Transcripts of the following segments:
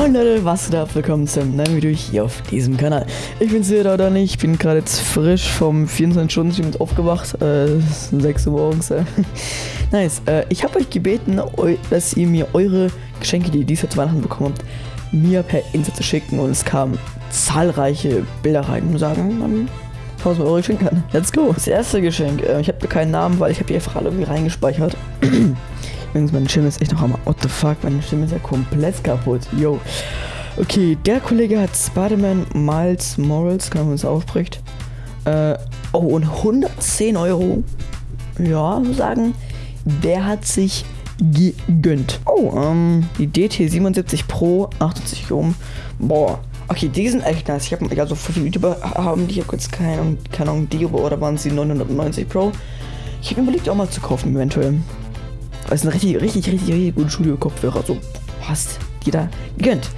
Moin Leute, was geht ab? Willkommen zum neuen Video hier auf diesem Kanal. Ich bin's wieder oder nicht, ich bin gerade jetzt frisch vom 24-Stunden-Stream aufgewacht. Äh, es ist 6 Uhr morgens. Äh. nice. Äh, ich habe euch gebeten, dass ihr mir eure Geschenke, die ihr dieses Jahr zu Weihnachten bekommen habt, mir per Insta zu schicken und es kamen zahlreiche Bilder rein und sagen, man 1000 Euro Geschenk an. Let's go. Das erste Geschenk, äh, ich habe keinen Namen, weil ich habe die einfach alle irgendwie reingespeichert. Übrigens, meine Stimme ist echt noch einmal. What the fuck, meine Stimme ist ja komplett kaputt. Yo. Okay, der Kollege hat Spider-Man Miles Morals, kann man es aufbricht. Äh, oh, und 110 Euro. Ja, so sagen. Der hat sich gegönnt. Oh, ähm, die DT77 Pro, 78 Ohm. Boah. Okay, die sind echt nice. Ich habe, also für viele YouTuber haben die ja kurz keine, keine Ahnung, die oder waren sie 990 Pro. Ich habe überlegt, auch mal zu kaufen, eventuell. Das ist ein richtig, richtig, richtig, richtig guter Studio-Kopfhörer. So passt jeder gegönnt.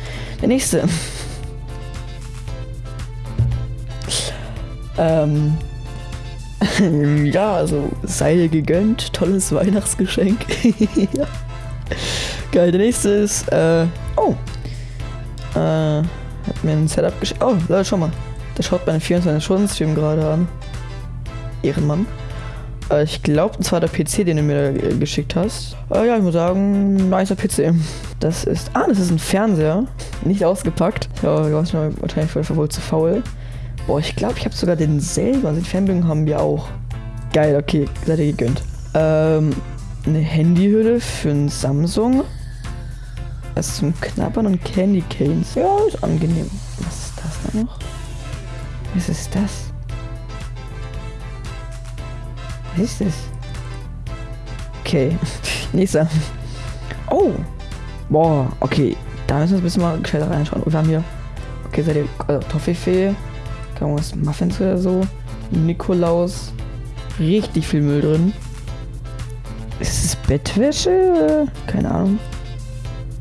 Der nächste. ähm. ja, also sei dir gegönnt. Tolles Weihnachtsgeschenk. ja. Geil, der nächste ist, äh, oh. Äh, hat mir ein Setup geschickt. Oh, Leute, schau mal. Der schaut meine 24-Stunden-Stream gerade an. Ehrenmann. Äh, ich glaube, das war der PC, den du mir geschickt hast. Äh, ja, ich muss sagen, nicer PC. Das ist. Ah, das ist ein Fernseher. Nicht ausgepackt. Ja, du warst wahrscheinlich wohl zu faul. Boah, ich glaube, ich habe sogar den selber. Also die Fernbedienung haben wir auch. Geil, okay, seid ihr gegönnt. Ähm, eine Handyhülle für ein Samsung. Das zum Knabbern und Candy Canes. Ja, ist angenehm. Was ist das da noch? Was ist das? Was ist das? Okay. Nächster. Oh. Boah, okay. Da müssen wir ein bisschen mal gescheiter reinschauen. Wir haben hier. Okay, seid ihr. Also, Toffifee. Kann was Muffins oder so. Nikolaus. Richtig viel Müll drin. Ist es Bettwäsche? Keine Ahnung.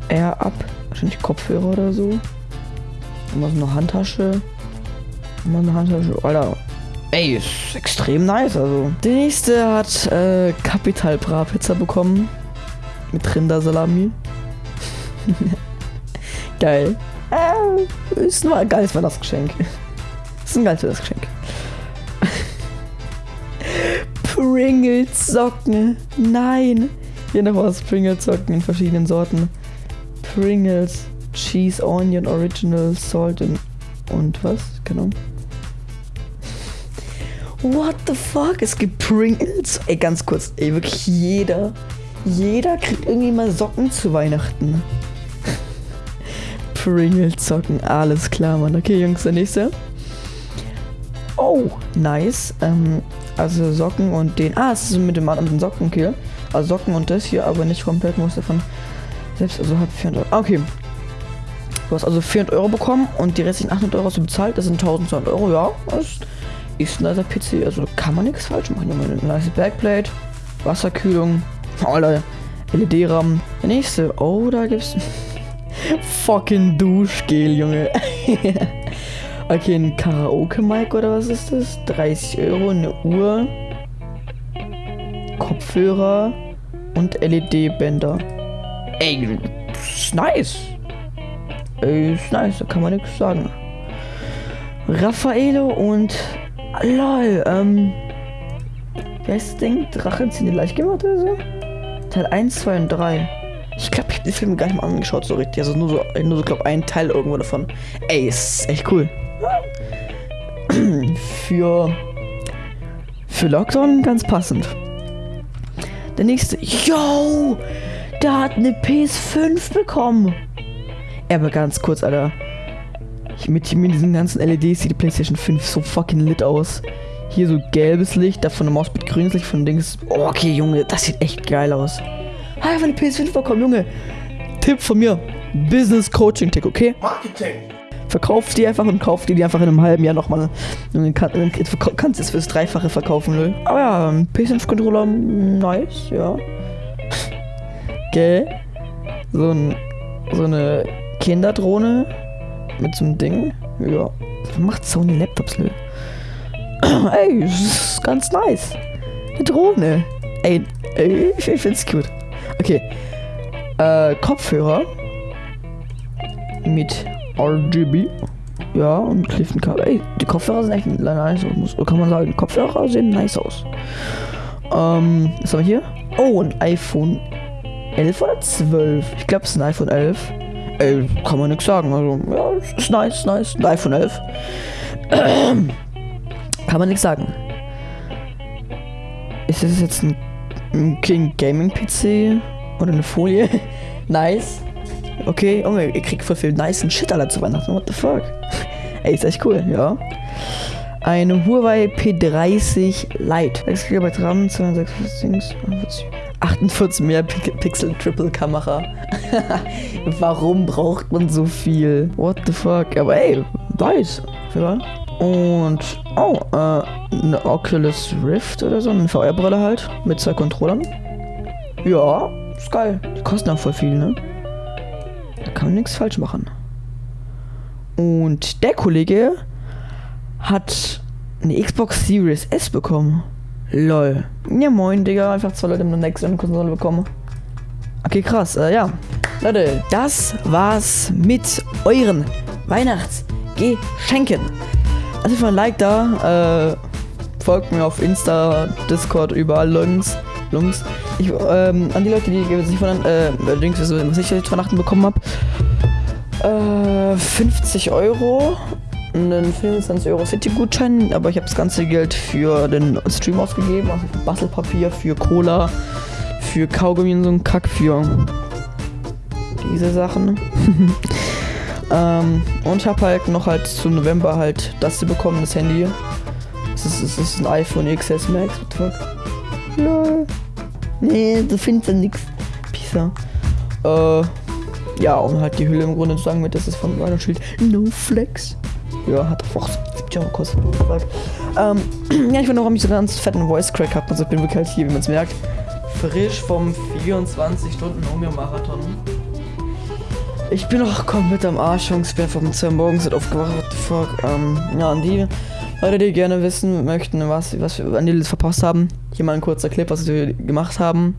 Air ab. Wahrscheinlich Kopfhörer oder so. Und was eine Handtasche. Und eine Handtasche. Alter, Ey, ist extrem nice, also. Der nächste hat äh, Capital Bra Pizza bekommen. Mit Rindersalami. Geil. Äh, ist nur ein geiles Weihnachtsgeschenk. Ist ein geiles Weihnachtsgeschenk. Pringles Socken. Nein. Hier noch was Pringles Socken in verschiedenen Sorten. Pringles, Cheese, Onion, Original, Salt und, und was? Genau. What the fuck? Es gibt Pringles. Ey, ganz kurz. Ey, wirklich jeder. Jeder kriegt irgendwie mal Socken zu Weihnachten. Pringles Socken. Alles klar, Mann. Okay, Jungs, der nächste. Oh, nice. Ähm, also Socken und den. Ah, es ist mit dem, dem Socken, okay. Also Socken und das hier, aber nicht komplett. Muss davon selbst, also hat 400 Euro. Okay. Du hast also 400 Euro bekommen und die restlichen 800 Euro hast du bezahlt. Das sind 1200 Euro, ja. Ist ist ein nicer PC, also kann man nichts falsch machen. Junge. Eine nice Backplate, Wasserkühlung, Leute, LED-Rahmen. Der nächste, oh, da gibt's fucking Duschgel, Junge. okay, ein Karaoke-Mic oder was ist das? 30 Euro, eine Uhr, Kopfhörer und LED-Bänder. Ey, ist nice. Ey, ist nice, da kann man nichts sagen. Raffaello und Lol, ähm. Wie heißt das Ding? Drachen ziehen die leicht gemacht oder so? Teil 1, 2 und 3. Ich glaube, ich habe die Filme gar nicht mal angeschaut, so richtig. Also nur so, nur so, glaube ein Teil irgendwo davon. Ey, ist echt cool. für. Für Lockdown ganz passend. Der nächste. Yo! Der hat eine PS5 bekommen. Aber ganz kurz, Alter. Mit, mit diesen ganzen LEDs sieht die PlayStation 5 so fucking lit aus. Hier so gelbes Licht, davon eine Maus mit grünes Licht von Dings. Oh, okay, Junge, das sieht echt geil aus. Einfach eine PS5 bekommen, Junge. Tipp von mir. Business Coaching Tick, okay? Marketing. Verkauf die einfach und kauf die, die einfach in einem halben Jahr nochmal. Du kann, kannst es fürs Dreifache verkaufen, Lol. Aber ja, PS5-Controller, nice, ja. Okay. So, ein, so eine Kinderdrohne mit so einem Ding. Ja. Macht Sony Laptops, Lö? Ey, das ist ganz nice. Eine Drohne. Ey, ey ich, ich find's cute. Okay. Äh, Kopfhörer. mit RGB. Ja, und Clifton Cover. Ey, die Kopfhörer sehen echt nice aus. Kann man sagen, Kopfhörer sehen nice aus. Ähm, was haben wir hier? Oh, ein iPhone 11 oder 12? Ich glaube, es ist ein iPhone 11. Ey, kann man nichts sagen. Also, ja, ist nice, nice. Ein iPhone 11. kann man nichts sagen. Ist das jetzt ein, ein King Gaming PC? Oder eine Folie? nice. Okay, Junge, ihr kriegt voll viel nice Shit alle zu Weihnachten. What the fuck? Ey, ist echt cool, ja. Eine Huawei P30 Lite. 6 GB RAM, 246, 48 Megapixel Triple Kamera. Warum braucht man so viel? What the fuck? Aber ey, nice. Und, oh, äh, eine Oculus Rift oder so, eine VR-Brille halt, mit zwei Controllern. Ja, ist geil. Die kosten auch voll viel, ne? Da kann man nichts falsch machen. Und der Kollege hat eine Xbox Series S bekommen. Lol. Ja moin, Digga. Einfach zwei Leute mit einer Next-Gen-Konsole bekommen. Okay, krass. Äh, ja. Leute, das war's mit euren Weihnachtsgeschenken. Also für ein Like da. Äh, folgt mir auf Insta, Discord, überall Links. Links. Ich, ähm, an die Leute, die sich von äh, Links, was ich jetzt Weihnachten bekommen habe. Äh, 50 Euro einen 25 Euro City-Gutschein, aber ich habe das ganze Geld für den Stream ausgegeben, also für Bastelpapier, für Cola, für Kaugummi und so ein Kack, für diese Sachen. ähm, und habe halt noch halt zu November halt das hier bekommen, das Handy. Das ist, das ist ein iPhone XS Max, what the fuck? Lol. Nee, du findest ja nix. Pisa. Äh, ja, und halt die Hülle im Grunde zu sagen mit, das ist von meiner Schild No Flex. Ja, hat auch 70 Euro gekostet. Ähm, ja, ich bin noch mich so ganz fetten Voice Crack habe. Also ich bin wirklich halt hier, wie man es merkt. Frisch vom 24 Stunden Umir-Marathon. Ich bin noch komplett am Arsch, Jungs. Ich bin vom 2 morgens aufgewacht. What the fuck? Ähm, ja, an die Leute, die gerne wissen möchten, was, was wir an die verpasst haben. Hier mal ein kurzer Clip, was wir gemacht haben.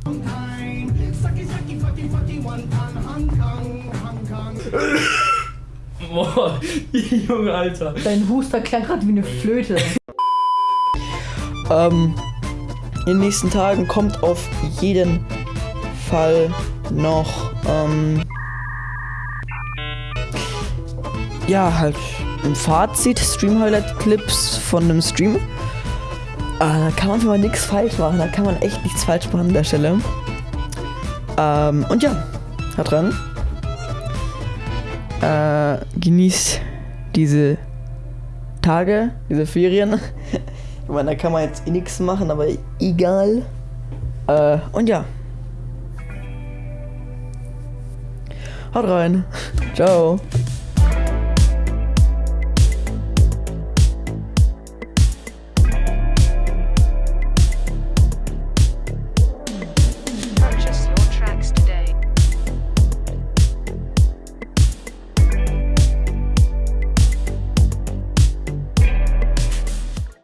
Boah, Junge, Alter. Dein Huster klang gerade wie eine Flöte. ähm, in den nächsten Tagen kommt auf jeden Fall noch, ähm, ja, halt ein Fazit, Stream-Highlight-Clips von einem Stream. Ah, da kann man mal nichts falsch machen, da kann man echt nichts falsch machen an der Stelle. Ähm, und ja, hat dran äh, genießt diese Tage, diese Ferien. ich meine, da kann man jetzt eh nichts machen, aber egal. Äh, und ja. Haut rein. Ciao.